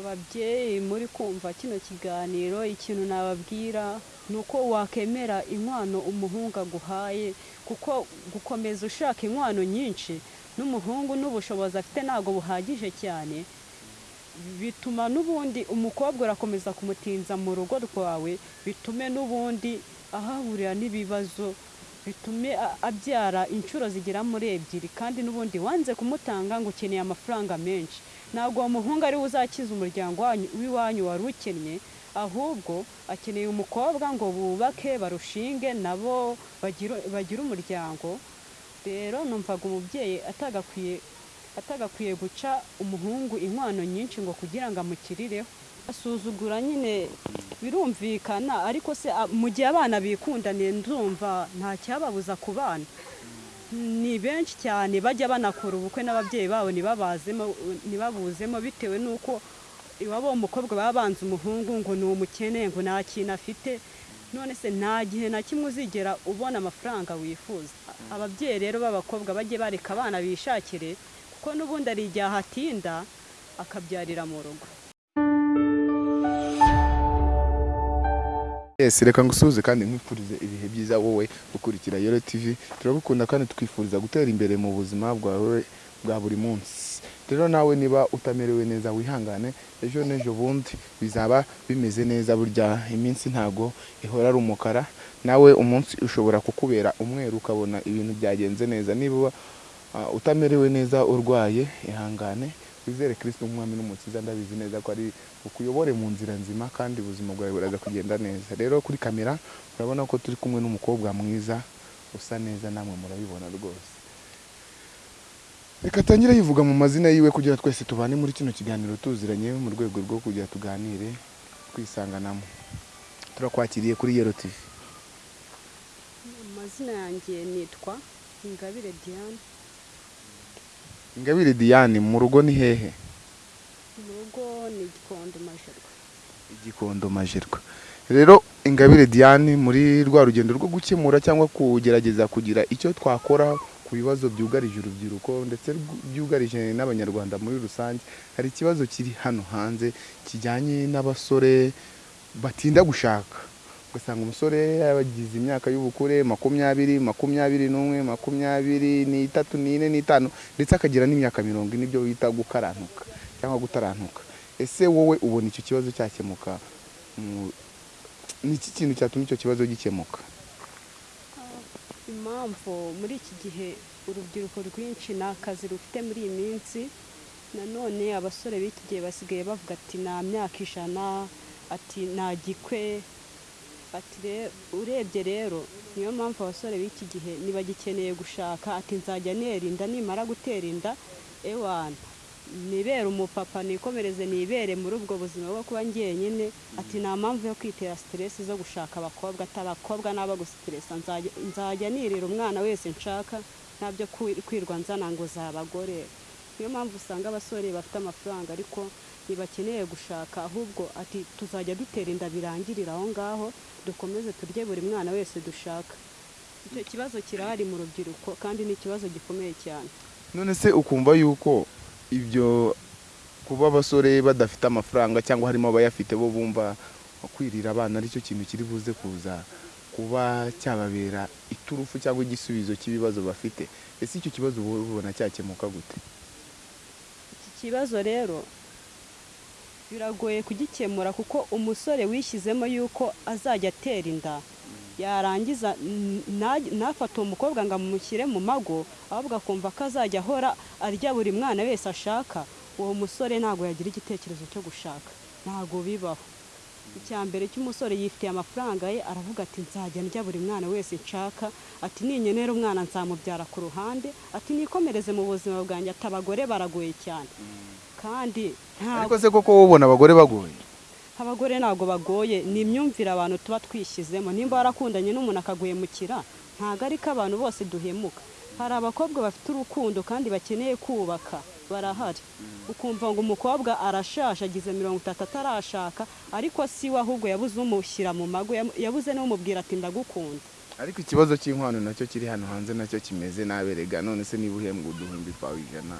ababyeyi muri kumva kino kiganiro ikintu nababwira ni uko wakemera inkwano umuhungu aguhaye kuko gukomeza ushaka inkwano nyinshi n'umuhungu n'ubushobozi afite ntabwo buhagije cyane bituma n'ubundi umukobwa urakomeza kumutinza mu rugo rwawe bitume n'ubundi ahahurira n'ibibazo bitume abyara inshuro zigera muri ebyiri kandi n'ubundi wanze kumutanga ngo ukeneye amafaranga menshi. Ntabwo uwo muhungu ari we uzakiza umuryango wanyu- w'iwanyu wari ukennye ahubwo akeneye umukobwa ngo bubake barushinge nabo bagire umuryango. Rero numvaga umubyeyi atagakwiye atagakwiye guca umuhungu inkwano nyinshi ngo kugira ngo amukirireho asuzugura nyine birumvikana ariko se mu gihe abana bikundaniye ndumva nta cyababuza ku bana. Ni benshi cyane bajya banakora ubukwe n'ababyeyi babo ntibabuzemo bitewe n'uko iwabo w'umukobwa baba banze umuhungu ngo ni umukene ngo nta kintu afite. None se nta gihe na kimwe uzigera ubona amafaranga wifuza. Ababyeyi rero b'abakobwa bajye bareka abana bishakire kuko n'ubundi ari igihe ahatinda akabyarira mu rugo. Yes, reka ngusuhuze kandi nkwifurize ibihe byiza wowe ukurikira Yoro TV turagukunda kandi twifuriza gutera imbere mu buzima bwawe bwa buri munsi. Rero nawe niba utamerewe neza wihangane ejo n'ejo bundi. Bizaba bimeze neza burya iminsi ntago ihora ari umukara. Nawe umunsi ushobora kukubera umweru ukabona ibintu byagenze neza. Niba ah, utamerewe neza urwaye ihangane. Wizere kirisito nk'umwami n'umukiza ndabizi neza ko ari ukuyobore mu nzira nzima kandi ubuzima bwawe buraza kugenda neza. Rero kuri kamera urabona ko turi kumwe n'umukobwa mwiza usa neza namwe murabibona rwose. Reka atangire yivuga mu mazina yiwe kugira twese tubane muri kino kiganiro tuziranye mu rwego rwo kugira tuganire twisanganamo. Turakwakiriye kuri yero tv amazina yanjye nitwa ingabire diane. Ingabire diane mu rugo ni hehe? Mu rugo ni gikondo majerwa igikondo majerwa rero ingabire diane muri rwa rugendo rwo gukemura cyangwa kugerageza kugira icyo twakora ku bibazo byugarije urubyiruko ndetse byugarije n'abanyarwanda muri rusange hari ikibazo kiri hano hanze kijyanye n'abasore batinda gushaka. Ugasanga umusore yagize imyaka y'ubukure makumyabiri makumyabiri n'umwe makumyabiri n'itatu n'ine n'itanu ndetse akagira n'imyaka mirongo ine ibyo bita gukarantuka cyangwa gutarantuka ese wowe ubona icyo kibazo cyakemuka? Mu- ni iki kintu cyatuma icyo kibazo gikemuka? Impamvu muri iki gihe urubyiruko rwinshi nta kazi rufite muri iyi minsi nanone abasore b'iki gihe basigaye bavuga ati nta myaka ijana ati nta gikwe. Urebye rero niyo mpamvu abasore b'iki gihe ntibagikeneye gushaka ati nzajya nera inda nimara gutera inda ewana nibere umupapa nikomereze nibere muri ubwo buzima bwo kuba njyenyine ati nta mpamvu yo kwitera siteresi zo gushaka abakobwa abakobwa n'aba gusiteresa nzajya nirira umwana wese nshaka ntabyo kwi- kwirwa nzana ngo za abagore niyo mpamvu usanga abasore bafite amafaranga ariko ntibakeneye gushaka ahubwo ati tuzajya dutera inda birangirira aho ngaho dukomeze turye buri mwana wese dushaka. Icyo kibazo kirahari mu rubyiruko kandi ni ikibazo gikomeye cyane. None se ukumva yuko ibyo kuba abasore badafite amafaranga cyangwa harimo abayafite bo bumva kwirira abana ari cyo kintu kiri buze kuza kuba cyababera iturufu cyangwa igisubizo cy'ibibazo bafite? Ese icyo kibazo ubona cyakemuka gute? Iki kibazo rero biragoye kugikemura kuko umusore wishyizemo yuko azajya atera inda. Yarangiza ntafate uwo mukobwa ngo amushyire mu mago ahubwo akumva ko azajya ahora arya buri mwana wese ashaka. Uwo musore ntabwo yagira igitekerezo cyo gushaka. Ntabwo bibaho. Icya mbere cy'umusore yifitiye amafaranga ye aravuga ati nzajya ndya buri mwana wese nshaka. Ati ninyenera umwana nzamubyara ku ruhande. Ati nikomereze mu buzima bwanjye. Ati abagore baragoye cyane. Kandi ntabwo ariko se koko wowe ubona abagore bagoye? Abagore ntabwo bagoye ni imyumvire abantu tuba twishyizemo. Nimba warakundanye n'umuntu akaguhemukira ntabwo ari ko abantu bose duhemuka. Hari abakobwa bafite urukundo kandi bakeneye kubaka barahari. Ukumva ngo umukobwa arashashe agize mirongo itatu atarashaka ariko si we ahubwo yabuze umushyira mu mago yabuze n'umubwira ati ndagukunda. Ariko ikibazo cy'inkwano na cyo kiri hano hanze na cyo kimeze naberega. None se niba uhembwa uduhumbi twawe ijana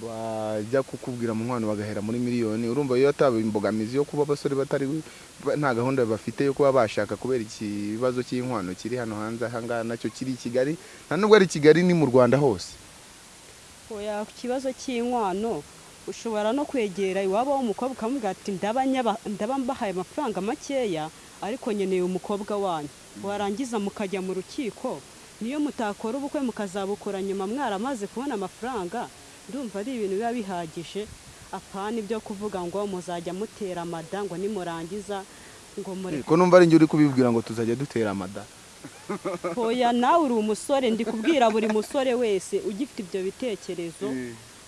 bajya kukubwira mu nkwano bagahera muri miliyoni. Urumva iyo ataba imbogamizi yo kuba abasore batari ba- nta gahunda bafite yo kuba bashaka kubera ikibazo cy'inkwano kiri hano hanze ahangaha na cyo kiri i kigali. Nta nubwo ari i kigali ni mu rwanda hose. Oya ku kibazo cy'inkwano ushobora no kwegera iwabo w'umukobwa ukamubwira ati ndaba mbahaye amafaranga makeya ariko nkeneye umukobwa wanyu. Warangiza mukajya mu rukiko niyo mutakora ubukwe mukazabukora nyuma mwaramaze kubona amafaranga? Ndumva ari ibintu biba bihagije. Apana ibyo kuvuga ngo muzajya mutera amada ngo nimurangiza ngo mure ko numva ari njye uri kubibwira ngo tuzajya dutera amada. Oya nawe uri umusore ndi kubwira buri musore wese ugifite ibyo bitekerezo.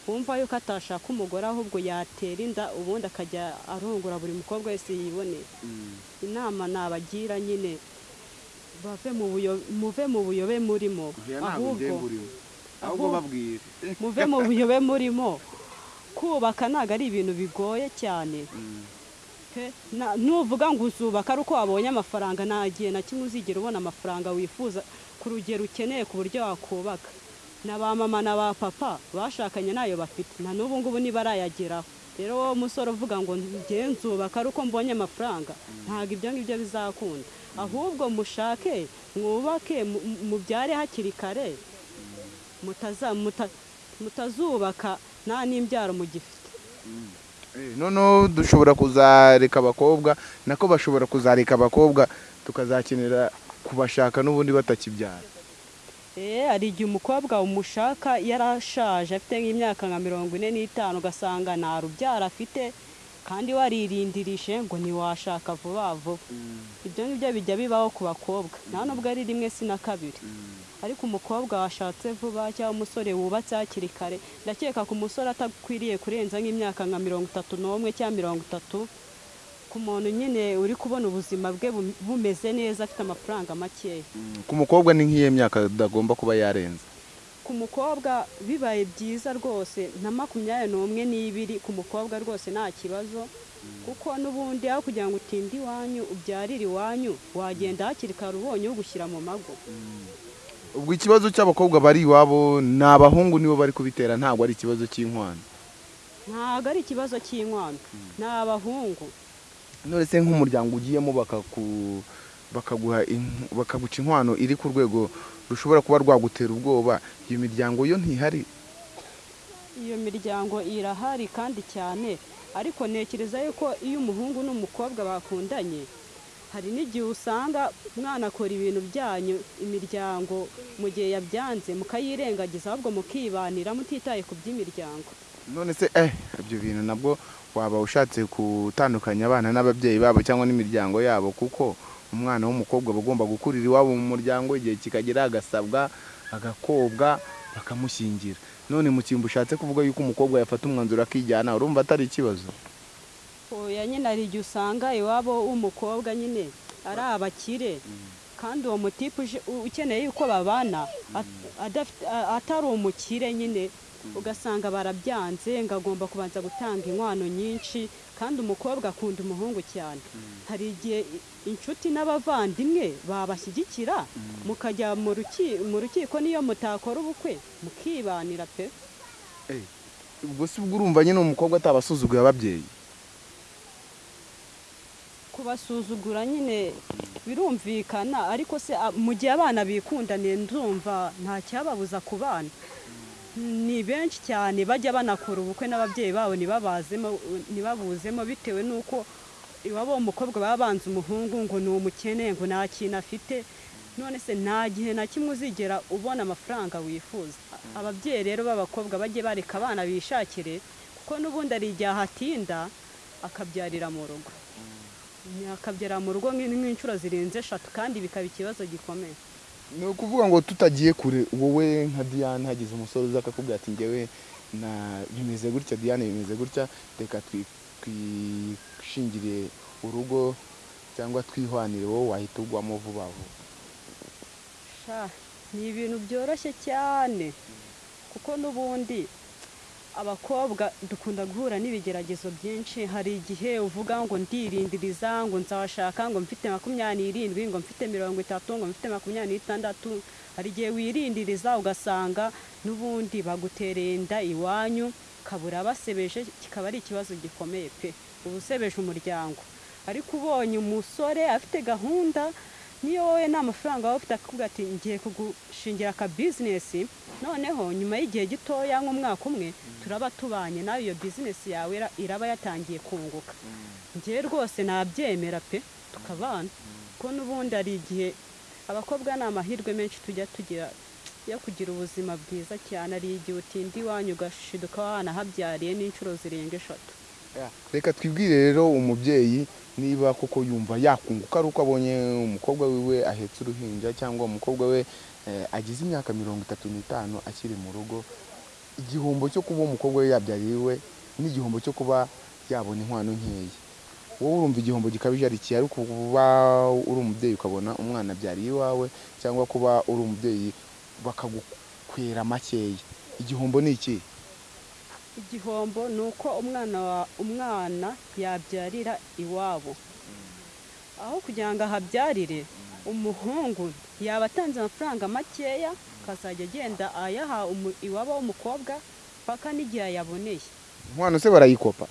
Wumva yuko atashaka umugore ahubwo yatera inda ubundi akajya arongora buri mukobwa wese yiboneye inama nabagira nyine bave mu buyobe murimo. Ahubwo ahubwo babwire. Muve mu buyobe murimo kubaka ntabwo ari ibintu bigoye cyane. Nuvuga ngo uzubaka ari uko wabonye amafaranga nta gihe na kimwe uzigera ubona amafaranga wifuza ku rugero ukeneye ku buryo wakubaka. Na ba mama na ba papa bashakanye na yo bafite na n'ubu ngubu ntibarayageraho rero wowe musore uvuga ngo nzubaka ari uko mbonye amafaranga ntabwo ibyo ngibyo bizakunda. Ahubwo mushake mwubake mu- mu- mubyare hakiri kare mutazubaka nta n'imbyaro mugifite noneho dushobora kuzareka abakobwa nako bashobora kuzareka abakobwa tukazakenera kubashaka n'ubundi batakibyara. Eh, hari igihe umukobwa umushaka yarashaje afite nk'imyaka nka mirongo ine n'itanu ugasanga nta rubyaro afite kandi waririndirije ngo ntiwashaka vuba vuba. Ibyo ngibyo bijya bibaho ku bakobwa. Nta nubwo ari rimwe si na kabiri. Ariko umukobwa washatse vuba cyangwa umusore wubatse hakiri kare. Ndakeka ku musore atakwiriye kurenza nk'imyaka nka mirongo itatu n'umwe cyangwa mirongo itatu ku muntu nyine uri kubona ubuzima bwe bum- bumeze neza afite amafaranga makeya ku mukobwa ni nk'iyo myaka adagomba kuba yarenza ku mukobwa bibaye byiza rwose na makumyabiri n'umwe n'ibiri ku mukobwa rwose nta kibazo. Kuko n'ubundi aho kugira ngo utinde iwanyu ubyarire iwanyu wagenda hakiri kare ubonye ugushyira mu mago. Ubwo ikibazo cy'abakobwa bari iwabo ni abahungu nibo bari kubitera ntabwo ari ikibazo cy'inkwano. Ntabwo ari ikibazo cy'inkwano. Ni abahungu. None se nk'umuryango ugiyemo bakaguha bakaguca inkwano iri ku rwego rushobora kuba rwagutera ubwoba iyo miryango yo ntihari. Iyo miryango irahari kandi cyane. Ariko ntekereza yuko iyo umuhungu n'umukobwa bakundanye hari n'igihe usanga umwana akora ibintu byanyu imiryango mu gihe yabyanze mukayirengagiza ahubwo mukibanira mutitaye ku by'imiryango. None se eh ibyo bintu nabwo waba ushatse gutandukanya abana n'ababyeyi babo cyangwa n'imiryango yabo kuko umwana w'umukobwa aba agomba gukurira iwabo mu muryango igihe kikagera agasabwa agakobwa bakamushyingira. None mu cyimbo ushatse kuvuga yuko umukobwa yafata umwanzuro akijyana urumva atari ikibazo. Oya nyine hari igihe usanga iwabo w'umukobwa nyine ari abakire. Kandi uwo mutipe ukeneye yuko babana a- atari umukire nyine ugasanga barabyanze ngo agomba kubanza gutanga inkwano nyinshi kandi umukobwa akunda umuhungu cyane. Hari igihe inshuti n'abavandimwe babashyigikira mukajya mu ruki- mu rukiko niyo mutakora ubukwe mukibanira pe. Ubwo si ubwo urumva nyine umukobwa atabasuzuguye ababyeyi? Kubasuzugura nyine birumvikana ariko se mu gihe abana bikundaniye ndumva nta cyababuza ku bana. Ni benshi cyane bajya banakora ubukwe n'ababyeyi babo ntibabuzemo bitewe n'uko iwabo w'umukobwa baba banze umuhungu ngo ni umukene ngo nta kintu afite. None se nta gihe na kimwe uzigera ubona amafaranga wifuza. Ababyeyi rero b'abakobwa bajye bareka abana bishakire kuko n'ubundi hari igihe ahatinda akabyarira mu rugo. Akabyara mu rugo nk'in- nk'inshuro zirenze eshatu kandi bikaba ikibazo gikomeye. Ni ukuvuga ngo tutagiye kure. Wowe nka diane hagize umusore uza akakubwira ati ngewe na bimeze gutya diane bimeze gutya. Reka twi- twishingire urugo cyangwa twihwanire wowe wahita ugwamo vuba vuba. Sha, ni ibintu byoroshye cyane. Kuko n'ubundi abakobwa dukunda guhura n'ibigeragezo byinshi. Hari igihe uvuga ngo ndirindiriza ngo nzashaka ngo mfite makumyabiri n'irindwi ngo mfite mirongo itatu ngo mfite makumyabiri n'itandatu. Hari igihe wirindiriza ugasanga n'ubundi bagutereye inda iwanyu akabura abasebeje kikaba ari ikibazo gikomeye pe. Uba usebeje umuryango. Ariko ubonye umusore afite gahunda niyo wowe nta mafaranga waba ufite akakubwira ati ngiye kugushingira aka bizinesi noneho nyuma y'igihe gitoya nk'umwaka umwe turaba tubanye nawe iyo bizinesi yawe ira- iraba yatangiye kunguka. Ngewe rwose nabyemera pe tukabana kuko n'ubundi hari igihe abakobwa ni amahirwe menshi tujya tugira yo kugira ubuzima bwiza cyane. Hari igihe utinda iwanyu ugashiduka wanahabyariye n'inshuro zirenga eshatu. Reka twibwire rero umubyeyi niba koko yumva yakunguka ari uko abonye umukobwa wiwe ahetse uruhinja cyangwa umukobwa we agize imyaka mirongo itatu n'itanu akiri mu rugo igihombo cyo kuba umukobwa we yabyariye iwe n'igihombo cyo kuba yabona inkwano nkeya. Wowe urumva igihombo gikabije ari iki ari kuba uri umubyeyi ukabona umwana abyariye iwawe cyangwa kuba uri umubyeyi bakagukwera makeya. Igihombo ni iki? Igihombo ni uko umwana wa umwana yabyarira iwabo. Aho kugira ngo ahabyarire umuhungu yaba atanze amafaranga makeya akazajya agenda ayaha iwabo w'umukobwa paka n'igihe ayaboneye. Inkwano se barayikopa?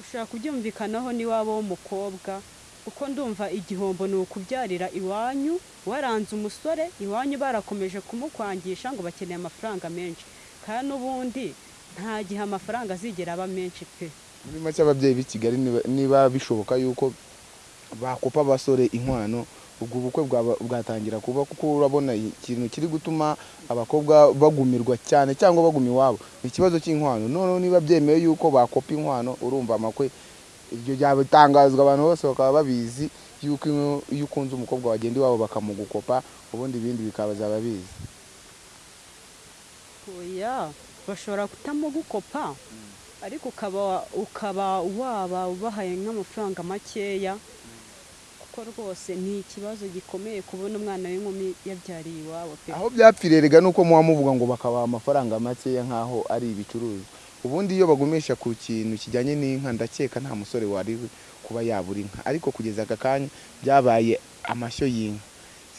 Ushaka kubyumvikanaho n'iwabo w'umukobwa? Kuko ndumva igihombo ni ukubyarira iwanyu waranze umusore iwanyu barakomeje kumukwangisha ngo bakeneye amafaranga menshi. Kandi n'ubundi nta gihe amafaranga azigera aba menshi pe. Muri make ababyeyi b'i kigali niba bishoboka yuko bakopa abasore inkwano ubwo bukwe bwatangira kuba kuko urabona ikintu kiri gutuma abakobwa bagumirwa cyane cyangwa baguma iwabo. Ni ikibazo cy'inkwano. Noneho niba byemewe yuko bakopa inkwano urumva amakwe. Ibyo byatangazwa abantu bose bakaba babizi yuko iyo- ukunze umukobwa wagenda iwabo bakamugukopa ubundi ibindi bikaba bizi. Oya bashobora kutamugukopa ariko ukaba waba ubahaye nk'amafaranga makeya kuko rwose ni ikibazo gikomeye kubona umwana w'inkumi yabyariye iwabo pe. Aho byapfiriye rega nuko muba muvuga ngo bakabaha amafaranga makeya nk'aho ari ibicuruzwa. Ubundi iyo bagumisha ku kintu kijyanye n'inka ndakeka nta musore wari kuba yabura inka. Ariko kugeza aka kanya byabaye amashyo y'inka.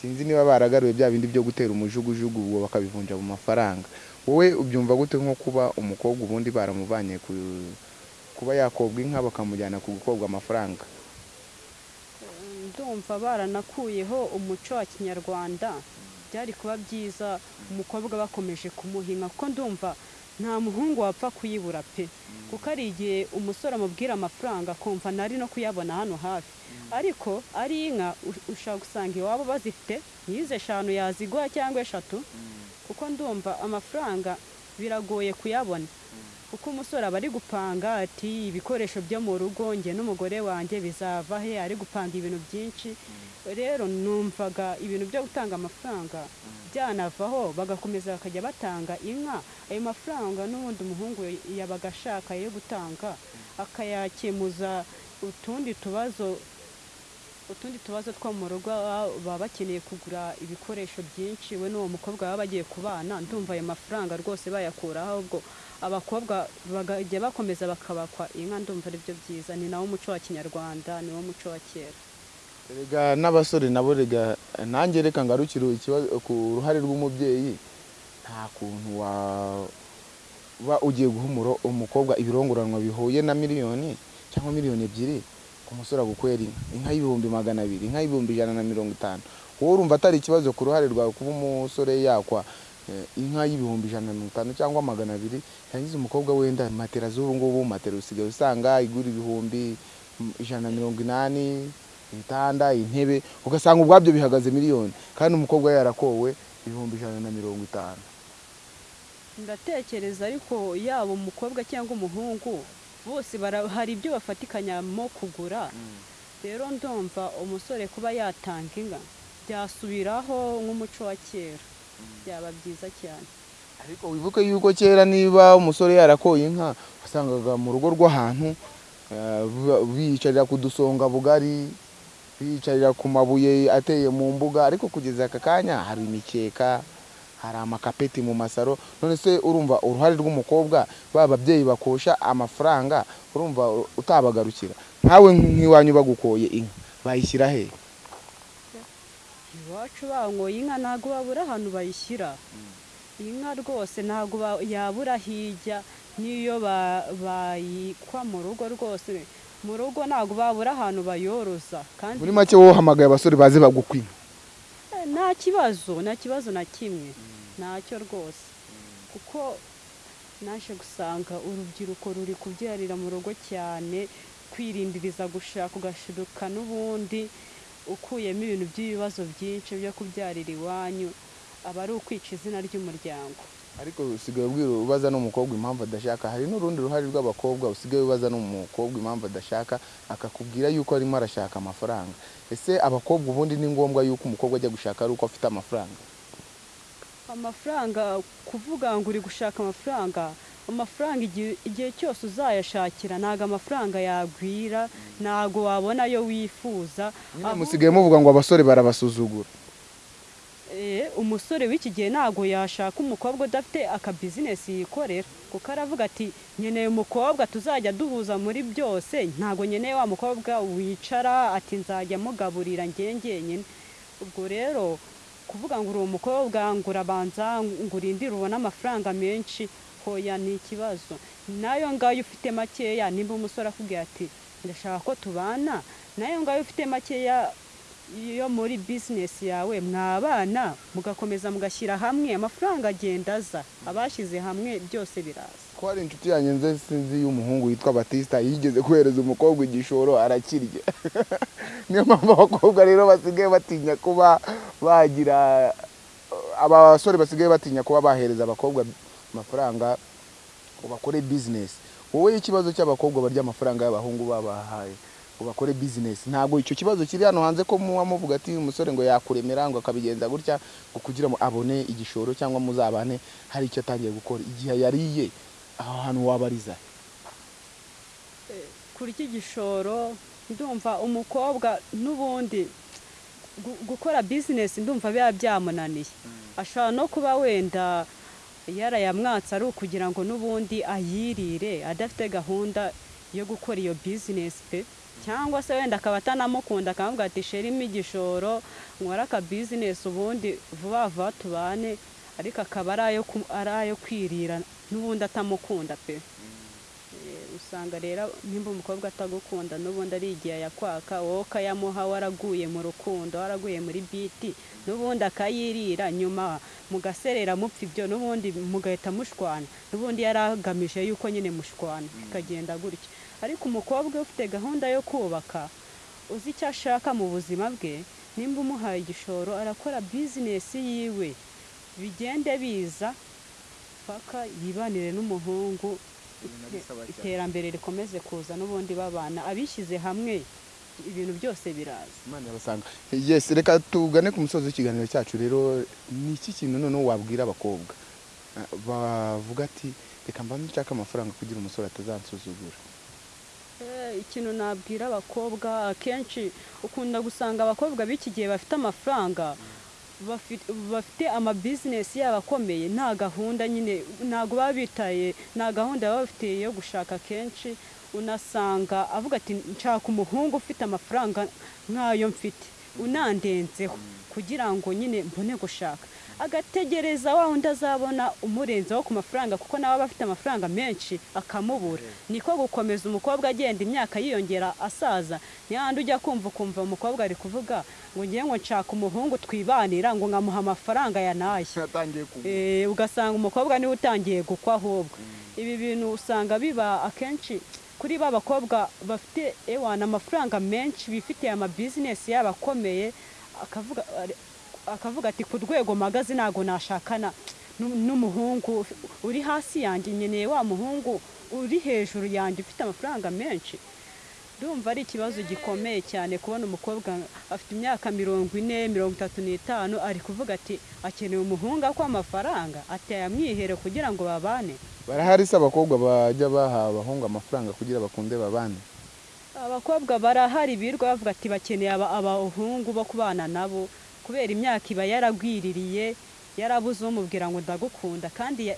Sinzi niba baragaruye bya bindi byo gutera umujugujugu ubwo bakabivunja mu mafaranga. Wowe ubyumva gute nko kuba umukobwa ubundi baramuvanye ku kuba yakobwa inka bakamujyana ku gukobwa amafaranga? Ndumva baranakuyeho umuco wa kinyarwanda. Byari kuba byiza umukobwa bakomeje kumuhinga kuko ndumva nta muhungu wapfa kuyibura pe. Kuko ari igihe umusore amubwira amafaranga akumva ntari no kuyabona hano hafi. Ariko ari inka ushobora gusanga iwabo bazifite n'izo eshanu yaziguha cyangwa eshatu. Kuko ndumva amafaranga biragoye kuyabona. Kuko umusore aba ari gupanga ati ibikoresho byo mu rugo njye n'umugore wanjye bizava he? Ari gupanga ibintu byinshi. Rero numvaga ibintu byo gutanga amafaranga byanavaho bagakomeza bakajya batanga inka. Ayo mafaranga n'ubundi umuhungu yabaga ashaka yo gutanga akayakemuza utundi tubazo utundi tubazo two mu rugo baba bakeneye kugura ibikoresho byinshi. We n'uwo mukobwa baba bagiye kubana ndumva ayo mafaranga rwose bayakuraho ahubwo abakobwa bakajya bakomeza bakabakwa inka ndumva ari byo byiza. Ni nawo muco wa kinyarwanda ni wo muco wa kera. Rega n'abasore nabo rega nanjye reka ngarukire ku ruhare rw'umubyeyi nta kuntu waba ugiye guha umukobwa ibirongoranwa bihuye na miliyoni cyangwa miliyoni ebyiri ku musore agukwera inka. Inka y'ibihumbi magana abiri inka y'ibihumbi ijana na mirongo itanu. Wowe urumva atari ikibazo ku ruhare rwawe kuba umusore yakwa inka y'ibihumbi ijana na mirongo itanu cyangwa magana abiri yarangiza umukobwa wenda matera z'ubu ngubu matera usigaye usanga igura ibihumbi ijana na mirongo inani ibitanda intebe ugasanga ubwabyo bihagaze miliyoni. Kandi umukobwa yarakowe ibihumbi ijana na mirongo itanu. Ndatekereza ariko yaba umukobwa cyangwa umuhungu bose hari ibyo bafatikanyamo kugura. Rero ndumva umusore kuba yatanga inka byasubiraho nk'umuco wa kera. Byaba byiza cyane ariko wibuke yuko kera niba umusore yarakoye inka wasangaga mu rugo rw'ahantu eh, biyicarira ku dusonga bugari biyicarira ku mabuye ateye mu mbuga ariko kugeza aka kanya hari imikeka hari amakapeti mu masaro none se urumva uruhare rw'umukobwa ba babyeyi bakosha amafaranga urumva utabagarukira nkawe nk'iwanyu bagukoye inka bayishyira he iwacu bangoye inka ntabwo babura ahantu bayishyira. Inka rwose ntabwo yabura hirya n'iyo ba- bayikwa mu rugo rwose. Mu rugo ntabwo babura ahantu bayoroza kandi muri make wowe uhamagaye abasore baze bagukwa inka? Eh, nta kibazo nta kibazo na kimwe. Ntacyo rwose. Kuko naje gusanga urubyiruko ruri kubyarira mu rugo cyane kwirindiriza gushaka ugashiduka n'ubundi ukuyemo ibintu by'ibibazo byinshi byo kubyarira iwanyu aba ari ukwica izina ry'umuryango. Ariko usigaye ubwira ubaza n'umukobwa impamvu adashaka hari n'urundi ruhare rw'abakobwa usigaye ubaza n'umukobwa impamvu adashaka akakubwira yuko arimo arashaka amafaranga. Ese abakobwa ubundi ni ngombwa yuko umukobwa ajya gushaka ari uko afite amafaranga? Amafaranga kuvuga ngo uri gushaka amafaranga amafaranga igihe cyose uzayashakira ntabwo amafaranga yagwira ntabwo wabona ayo wifuza musigaye muvuga ngo abasore barabasuzugura. Eh, umusore w'iki gihe ntabwo yashaka umukobwa udafite akabizinesi yikorera kuko aravuga ati nkeneye umukobwa tuzajya duhuza muri byose. Ntabwo nkeneye wa mukobwa wicara ati nzajya mugaburira njye njyenyine. Ubwo rero kuvuga ngo uri umukobwa ngo urabanza ngo urindire ubone amafaranga menshi hoya ni ikibazo. Nayo ngayo ufite makeya nimba umusore akubwira ati ndashaka ko tubana. Nayo ngayo ufite makeya yo muri bizinesi yawe mwabana mugakomeza mugashyira hamwe. Amafaranga agenda aza abashyize hamwe byose biraza. Ko hari inshuti yanjye nze sinzi y'umuhungu witwa batista yigeze kohereza umukobwa igishoro arakirya. Niyo mpamvu abakobwa rero basigaye batinya kuba bagira abasore basigaye batinya kuba bahereza abakobwa amafaranga ngo bakore bizinesi wowe ikibazo cy'abakobwa barya amafaranga y'abahungu babahaye ngo bakore bizinesi ntabwo icyo kibazo kiri hano hanze ko muba muvuga ati umusore ngo yakuremera ngo akabigenza gutya ngo kugira ngo abone igishoro cyangwa muzabane hari icyo atangiye gukora. Igihe yariye aho hantu wabariza kurya igishoro ndumva umukobwa n'ubundi gu- gukora bizinesi ndumva biba byamunaniye. Ashobora no kuba wenda yarayamwatse ari ukugira ngo n'ubundi ayirire adafite gahunda yo gukora iyo bizinesi pe. Cyangwa se wenda akaba atanamukunda akavuga ati sherimo igishoro nkore aka bizinesi ubundi vuba vuba tubane. Ariko akaba ari ayo kwirira n'ubundi atamukunda pe. Usanga rero nimba umukobwa atagukunda n'ubundi ari igihe yakwaka wowe ukayamuha waraguye mu rukundo waraguye muri biti n'ubundi akayirira nyuma mugaserera mupfa ibyo n'ubundi mugahita mushwana n'ubundi yari agamije yuko nyine mushwana bikagenda gutyo ariko umukobwa ufite gahunda yo kubaka uzi icyo ashaka mu buzima bwe nimba umuhaye igishoro arakora bizinesi yiwe. Bigende biza paka yibanire n'umuhungu iterambere rikomeze kuza n'ubundi babana abishyize hamwe ibintu byose biraza. Imana yabasanga yes reka tugane ku musozi w'ikiganiro cyacu rero ni iki kintu noneho wabwira abakobwa? Bavuga ati reka mbanze nshake amafaranga kugira umusore atazansuzugura. Eh, ikintu nabwira abakobwa akenshi ukunda gusanga abakobwa b'iki gihe bafite amafaranga bafi- bafite amabizinesi yabo akomeye nta gahunda nyine ntabwo baba bitaye nta gahunda baba bafite yo gushaka kenshi unasanga avuga ati nshaka umuhungu ufite amafaranga nk'ayo mfite. Unandenzeho kugira ngo nyine mbone gushaka. Agategereza wa wundi azabona umurenzeho ku mafaranga kuko nawe aba afite amafaranga menshi akamubura. Niko gukomeza umukobwa agenda imyaka yiyongera asaza. Ntihandi ujya kumva ukumva umukobwa ari kuvuga ngo ngiye ngo nshaka umuhungu twibanira ngo nkamuha amafaranga ya naye. Yatangiye kugura Eh, ugasanga umukobwa ni we utangiye gukwa ahubwo. Ibi bintu usanga biba akenshi kuri ba bakobwa bafite ewana amafaranga menshi bifitiye amabizinesi yabo akomeye akavuga akavuga ati ku rwego mpagaze ntabwo nashakana. N'u- n'umuhungu uri hasi yanjye nkeneye wa muhungu uri hejuru yanjye ufite amafaranga menshi. Ndumva ari ikibazo gikomeye cyane kubona umukobwa afite imyaka mirongo ine mirongo itatu n'itanu ari kuvuga ati akeneye umuhungu akwa amafaranga ateye amwihere kugira ngo babane. Barahari se abakobwa bajya baha abahungu amafaranga kugira bakunde babane. Abakobwa barahari birirwa bavuga ati bakeneye aba- abahungu bo kubana nabo. Kubera imyaka iba yaragwiririye yarabuze umubwira ngo ndagukunda. Kandi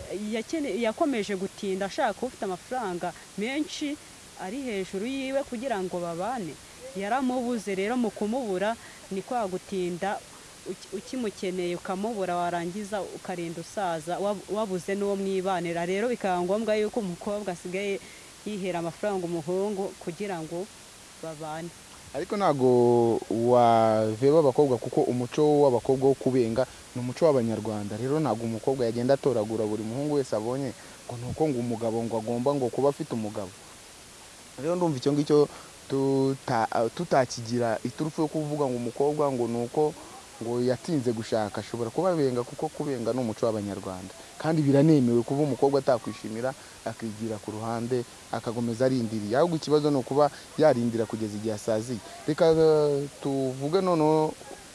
yakomeje gutinda ashaka ufite amafaranga menshi ari hejuru yiwe kugira ngo babane. Yaramubuze rero mu kumubura ni kwa gutinda uki- ukimukeneye ukamubura warangiza ukarinda usaza wab- wabuze n'uwo mwibanira. Rero bikaba ngombwa yuko umukobwa asigaye yihera amafaranga umuhungu kugira ngo babane. Ariko ntabwo waveba abakobwa kuko umuco w'abakobwa wo kubenga ni umuco w'abanyarwanda. Rero ntabwo umukobwa yagenda atoragura buri muhungu wese abonye ngo ni uko ngo umugabo ngo agomba ngo kuba afite umugabo. Rero ndumva icyo ngicyo tuta- tutakigira iturufu yo kuvuga ngo umukobwa ngo ni uko ngo yatinze gushaka ashobora kuba abenga kuko kubenga ni umuco w'abanyarwanda. Kandi biranemewe kuba umukobwa atakwishimira akigira ku ruhande akakomeza arindiriye. Ahubwo ikibazo ni ukuba yarindira kugeza igihe asaziye. Reka eh, tuvuge noneho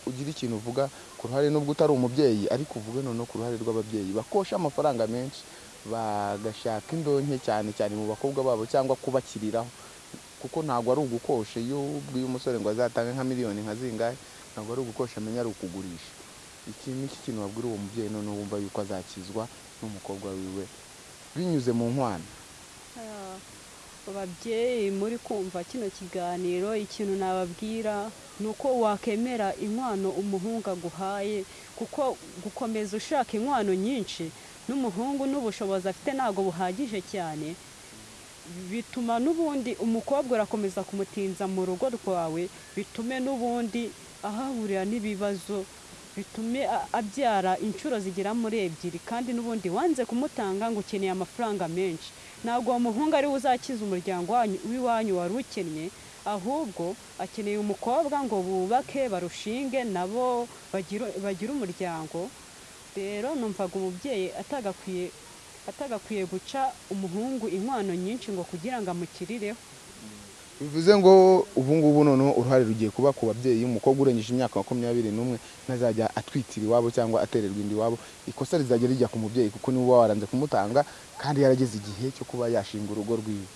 ugire ikintu uvuga ku ruhare nubwo utari umubyeyi ariko uvuge noneho ku ruhare rw'ababyeyi. Bakosha amafaranga menshi bagashaka indonke cyane cyane mu bakobwa babo cyangwa kubakiriraho. Kuko ntabwo ari ugukosha. Iyo ubwiye umusore ngo azatange nka miliyoni nka zingahe? Ntabwo ari ugukosha amenya ari ukugurisha. Iki ni iki kintu wabwira uwo mubyeyi noneho wumva yuko azakizwa n'umukobwa wiwe? Binyuze mu nkwano Ah, ababyeyi muri kumva kino kiganiro ikintu nababwira ni uko wakemera inkwano umuhungu aguhaye kuko gukomeza ushaka inkwano nyinshi n'umuhungu n'ubushobozi afite ntabwo buhagije cyane. Bituma n'ubundi umukobwa urakomeza kumutinza mu rugo rwawe bitume n'ubundi ahahurira n'ibibazo bitume abyara inshuro zigera muri ebyiri kandi n'ubundi wanze kumutanga ngo ukeneye amafaranga menshi. Ntabwo uwo muhungu ari we uzakiza umuryango wanyu- w'iwanyu wari ukennye ahubwo akeneye umukobwa ngo bubake barushinge nabo bagire- umuryango. Rero numvaga umubyeyi atagakwiye guca umuhungu inkwano nyinshi ngo kugira ngo amukirireho bivuze ngo ubu ngubu noneho uruhare rugiye kuba ku babyeyi umukobwa urengeje imyaka makumyabiri n'umwe ntazajya atwitira iwabo cyangwa atererwa inda iwabo. Ikosa rizajya rijya ku mubyeyi kuko ni we uba waranze kumutanga kandi yarageze igihe cyo kuba yashinga urugo rwiwe.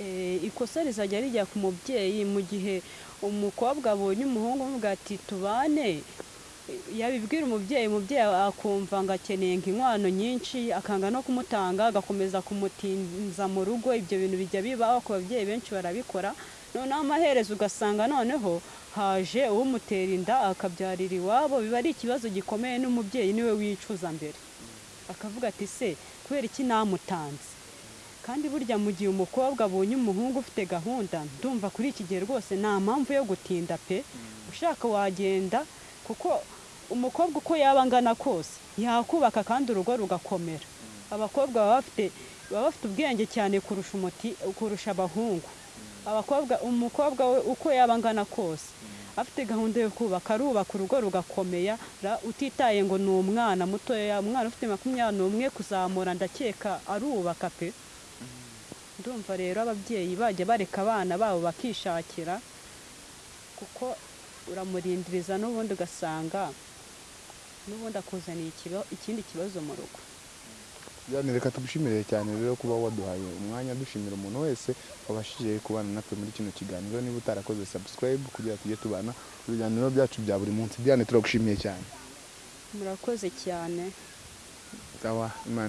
Eh, ikosa rizajya rijya ku mubyeyi mu gihe umukobwa abonye umuhungu amuvuga ati tubane yabibwira umubyeyi umubyeyi akumva ngo akeneye inkwano nyinshi akanga no kumutanga agakomeza kumutinza mu rugo ibyo bintu bijya bibaho ku babyeyi benshi barabikora. Noneho amaherezo ugasanga noneho haje umutera inda akabyarira iwabo biba ari ikibazo gikomeye n'umubyeyi ni we wicuza mbere. Akavuga ati se kubera iki namutanze? Kandi burya mu gihe umukobwa abonye umuhungu ufite gahunda ndumva kuri iki gihe rwose nta mpamvu yo gutinda pe. Ushaka wagenda kuko umukobwa uko yaba angana kose yakubaka kandi urugo rugakomera. Abakobwa baba bafite baba bafite ubwenge cyane kurusha umuti kurusha abahungu. Abakobwa umukobwa we uko yaba angana kose afite gahunda yo kubaka arubaka urugo rugakomera ra- utitaye ngo ni umwana mutoya umwana ufite makumyabiri n'umwe kuzamura ndakeka arubaka pe. Ndumva rero ababyeyi bajya bareka abana babo bakishakira kuko uramurindiriza n'ubundi ugasanga n'ubundi akuzaniye ikindi kibazo mu rugo. Reka tugushimire cyane rero kuba waduhaye umwanya dushimira umuntu wese wabashije kubana natwe muri kino kiganiro. Niba utarakoze subscribe kugira tujye tubana mu biganiro byacu bya buri munsi. Diane turagushimiye cyane. Murakoze cyane.